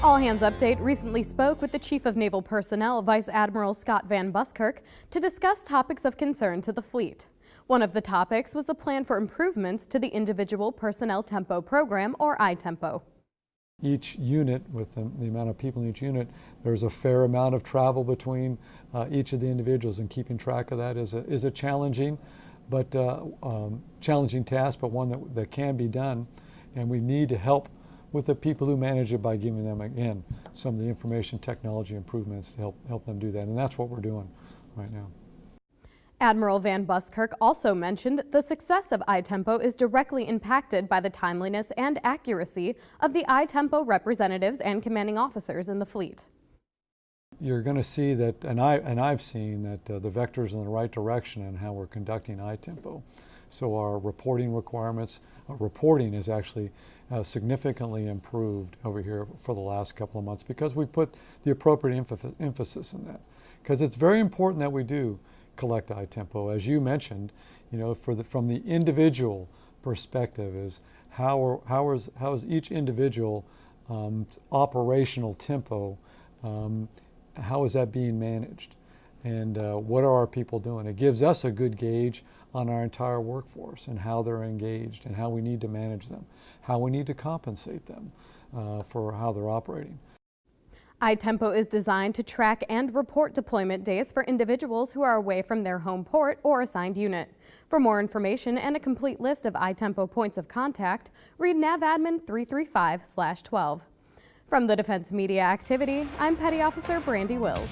All Hands Update recently spoke with the Chief of Naval Personnel, Vice Admiral Scott Van Buskirk, to discuss topics of concern to the fleet. One of the topics was the plan for improvements to the Individual Personnel Tempo Program, or iTempo. Each unit, with the, the, amount of people in each unit, there's a fair amount of travel between uh, each of the individuals, and keeping track of that is a, is a challenging, but uh, um, challenging task, but one that, that can be done. And we need to help with the people who manage it by giving them, again, some of the information technology improvements to help, help them do that. And that's what we're doing right now. Admiral Van Buskirk also mentioned the success of iTempo is directly impacted by the timeliness and accuracy of the iTempo representatives and commanding officers in the fleet. You're going to see that, and, I, and I've seen that uh, the vector's in the right direction in how we're conducting iTempo. So our reporting requirements, uh, reporting is actually uh, significantly improved over here for the last couple of months because we put the appropriate emphasis in that. Because it's very important that we do collect iTempo. As you mentioned, you know, for the, from the individual perspective is how, are, how, is, how is each individual um, operational tempo, um, how is that being managed? And uh, what are our people doing? It gives us a good gauge on our entire workforce and how they're engaged and how we need to manage them, how we need to compensate them uh, for how they're operating. iTempo is designed to track and report deployment days for individuals who are away from their home port or assigned unit. For more information and a complete list of iTempo points of contact, read NAVADMIN 335-12. From the Defense Media Activity, I'm Petty Officer Brandy Wills.